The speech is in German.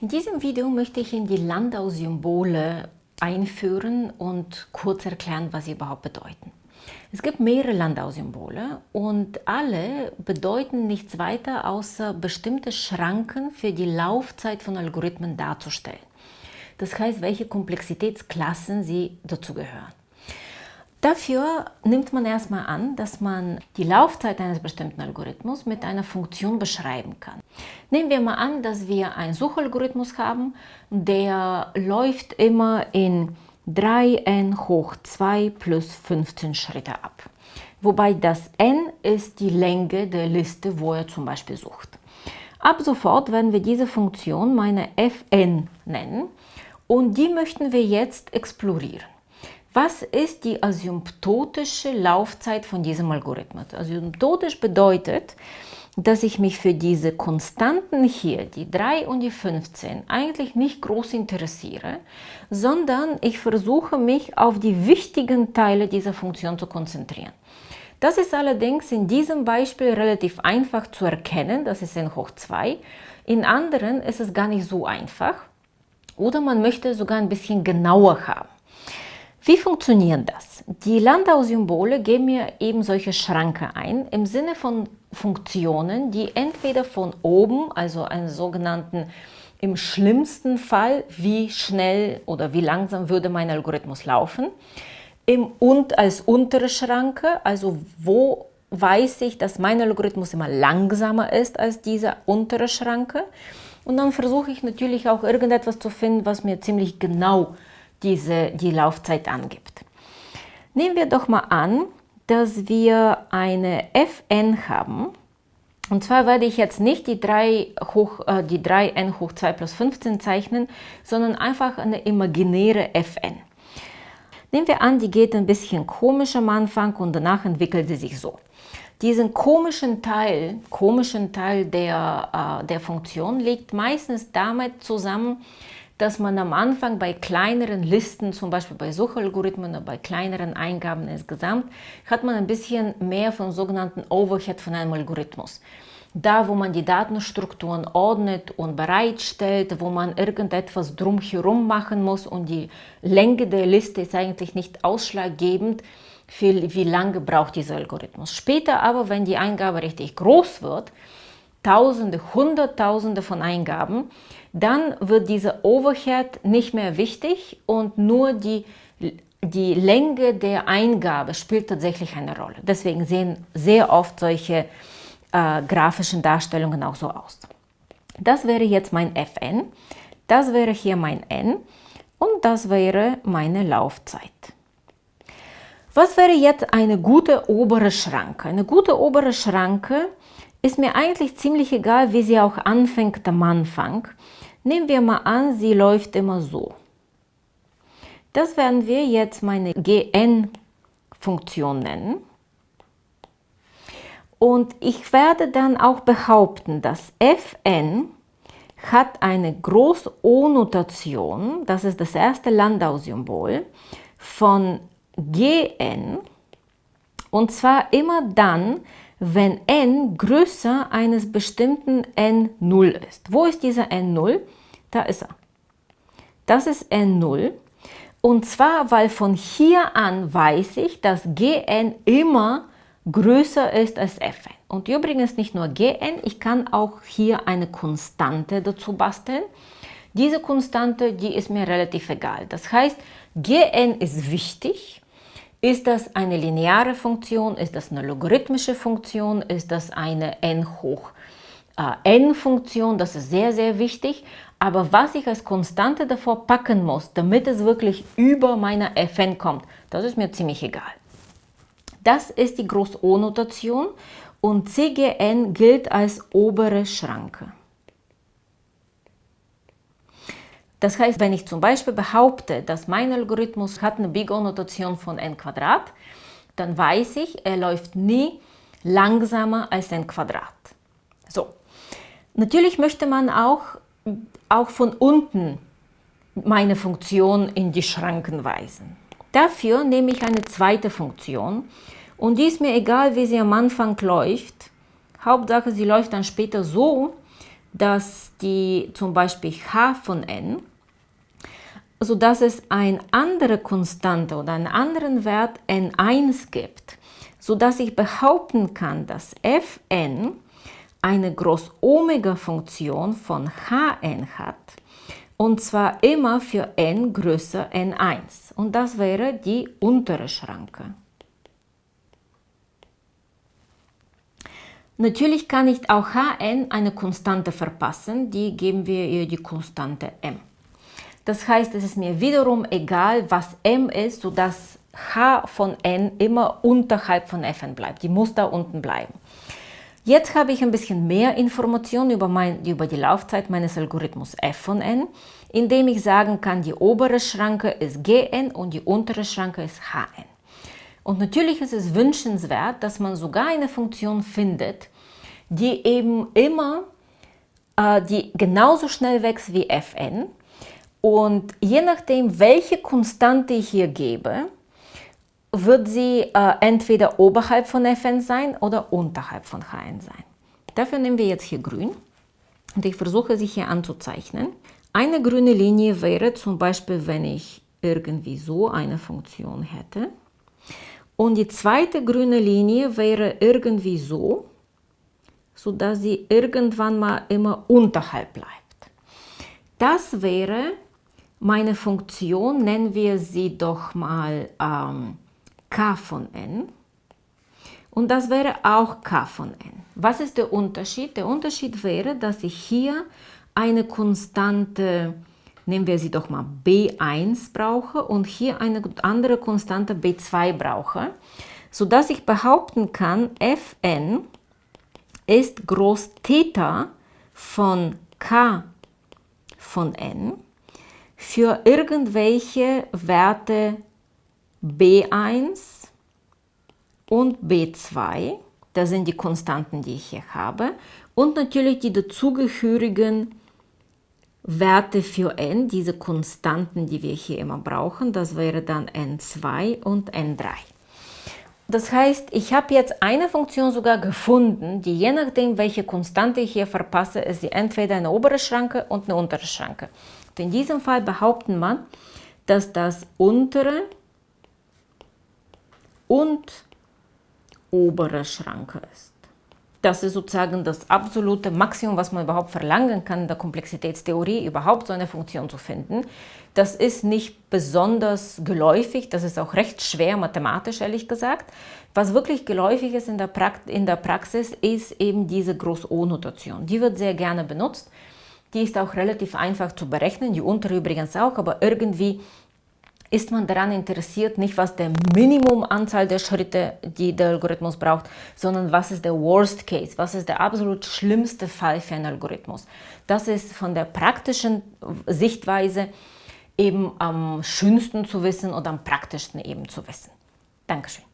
In diesem Video möchte ich in die Landau-Symbole einführen und kurz erklären, was sie überhaupt bedeuten. Es gibt mehrere Landau-Symbole und alle bedeuten nichts weiter, außer bestimmte Schranken für die Laufzeit von Algorithmen darzustellen. Das heißt, welche Komplexitätsklassen sie dazugehören. Dafür nimmt man erstmal an, dass man die Laufzeit eines bestimmten Algorithmus mit einer Funktion beschreiben kann. Nehmen wir mal an, dass wir einen Suchalgorithmus haben, der läuft immer in 3n hoch 2 plus 15 Schritte ab. Wobei das n ist die Länge der Liste, wo er zum Beispiel sucht. Ab sofort werden wir diese Funktion meine fn nennen und die möchten wir jetzt explorieren. Was ist die asymptotische Laufzeit von diesem Algorithmus? Asymptotisch bedeutet, dass ich mich für diese Konstanten hier, die 3 und die 15, eigentlich nicht groß interessiere, sondern ich versuche mich auf die wichtigen Teile dieser Funktion zu konzentrieren. Das ist allerdings in diesem Beispiel relativ einfach zu erkennen, das ist n hoch 2. In anderen ist es gar nicht so einfach oder man möchte sogar ein bisschen genauer haben. Wie funktioniert das? Die Landau-Symbole geben mir eben solche Schranke ein, im Sinne von Funktionen, die entweder von oben, also einen sogenannten im schlimmsten Fall, wie schnell oder wie langsam würde mein Algorithmus laufen, im und als untere Schranke, also wo weiß ich, dass mein Algorithmus immer langsamer ist als diese untere Schranke. Und dann versuche ich natürlich auch irgendetwas zu finden, was mir ziemlich genau diese, die Laufzeit angibt. Nehmen wir doch mal an, dass wir eine Fn haben. Und zwar werde ich jetzt nicht die 3, hoch, äh, die 3n hoch 2 plus 15 zeichnen, sondern einfach eine imaginäre Fn. Nehmen wir an, die geht ein bisschen komisch am Anfang und danach entwickelt sie sich so. Diesen komischen Teil, komischen Teil der, äh, der Funktion liegt meistens damit zusammen, dass man am Anfang bei kleineren Listen, zum Beispiel bei Suchalgorithmen oder bei kleineren Eingaben insgesamt, hat man ein bisschen mehr von sogenannten Overhead von einem Algorithmus. Da, wo man die Datenstrukturen ordnet und bereitstellt, wo man irgendetwas drumherum machen muss und die Länge der Liste ist eigentlich nicht ausschlaggebend, für wie lange braucht dieser Algorithmus. Später aber, wenn die Eingabe richtig groß wird, Tausende, Hunderttausende von Eingaben, dann wird dieser Overhead nicht mehr wichtig und nur die, die Länge der Eingabe spielt tatsächlich eine Rolle. Deswegen sehen sehr oft solche äh, grafischen Darstellungen auch so aus. Das wäre jetzt mein Fn, das wäre hier mein n und das wäre meine Laufzeit. Was wäre jetzt eine gute obere Schranke? Eine gute obere Schranke ist mir eigentlich ziemlich egal, wie sie auch anfängt am Anfang. Nehmen wir mal an, sie läuft immer so. Das werden wir jetzt meine Gn-Funktion nennen. Und ich werde dann auch behaupten, dass Fn hat eine Groß-O-Notation, das ist das erste Landau-Symbol, von Gn. Und zwar immer dann, wenn n größer eines bestimmten n0 ist. Wo ist dieser n0? Da ist er. Das ist n0. Und zwar, weil von hier an weiß ich, dass gn immer größer ist als fn. Und übrigens nicht nur gn, ich kann auch hier eine Konstante dazu basteln. Diese Konstante, die ist mir relativ egal. Das heißt, gn ist wichtig, ist das eine lineare Funktion? Ist das eine logarithmische Funktion? Ist das eine n hoch äh, n Funktion? Das ist sehr, sehr wichtig. Aber was ich als Konstante davor packen muss, damit es wirklich über meine fn kommt, das ist mir ziemlich egal. Das ist die Groß-O-Notation und CGN gilt als obere Schranke. Das heißt, wenn ich zum Beispiel behaupte, dass mein Algorithmus hat eine Big O-Notation von n Quadrat, dann weiß ich, er läuft nie langsamer als n Quadrat. So, natürlich möchte man auch, auch von unten meine Funktion in die Schranken weisen. Dafür nehme ich eine zweite Funktion und die ist mir egal, wie sie am Anfang läuft. Hauptsache, sie läuft dann später so, dass die zum Beispiel h von n, sodass es eine andere Konstante oder einen anderen Wert n1 gibt, sodass ich behaupten kann, dass fn eine Groß-Omega-Funktion von hn hat, und zwar immer für n größer n1. Und das wäre die untere Schranke. Natürlich kann ich auch Hn eine Konstante verpassen, die geben wir ihr die Konstante m. Das heißt, es ist mir wiederum egal, was m ist, sodass h von n immer unterhalb von fn bleibt. Die muss da unten bleiben. Jetzt habe ich ein bisschen mehr Informationen über, mein, über die Laufzeit meines Algorithmus f von n, indem ich sagen kann, die obere Schranke ist gn und die untere Schranke ist hn. Und natürlich ist es wünschenswert, dass man sogar eine Funktion findet, die eben immer, äh, die genauso schnell wächst wie fn. Und je nachdem, welche Konstante ich hier gebe, wird sie äh, entweder oberhalb von fn sein oder unterhalb von hn sein. Dafür nehmen wir jetzt hier grün und ich versuche sie hier anzuzeichnen. Eine grüne Linie wäre zum Beispiel, wenn ich irgendwie so eine Funktion hätte. Und die zweite grüne Linie wäre irgendwie so, sodass sie irgendwann mal immer unterhalb bleibt. Das wäre meine Funktion, nennen wir sie doch mal ähm, k von n. Und das wäre auch k von n. Was ist der Unterschied? Der Unterschied wäre, dass ich hier eine Konstante nehmen wir sie doch mal B1 brauche und hier eine andere Konstante B2 brauche, sodass ich behaupten kann, Fn ist Groß Theta von K von n für irgendwelche Werte B1 und B2, das sind die Konstanten, die ich hier habe, und natürlich die dazugehörigen Werte für n, diese Konstanten, die wir hier immer brauchen, das wäre dann n2 und n3. Das heißt, ich habe jetzt eine Funktion sogar gefunden, die je nachdem, welche Konstante ich hier verpasse, ist sie entweder eine obere Schranke und eine untere Schranke. In diesem Fall behaupten man, dass das untere und obere Schranke ist. Das ist sozusagen das absolute Maximum, was man überhaupt verlangen kann in der Komplexitätstheorie, überhaupt so eine Funktion zu finden. Das ist nicht besonders geläufig, das ist auch recht schwer mathematisch, ehrlich gesagt. Was wirklich geläufig ist in der, Prakt in der Praxis, ist eben diese Groß-O-Notation. Die wird sehr gerne benutzt. Die ist auch relativ einfach zu berechnen, die untere übrigens auch, aber irgendwie ist man daran interessiert, nicht was der Minimumanzahl der Schritte, die der Algorithmus braucht, sondern was ist der Worst Case, was ist der absolut schlimmste Fall für einen Algorithmus. Das ist von der praktischen Sichtweise eben am schönsten zu wissen oder am praktischsten eben zu wissen. Dankeschön.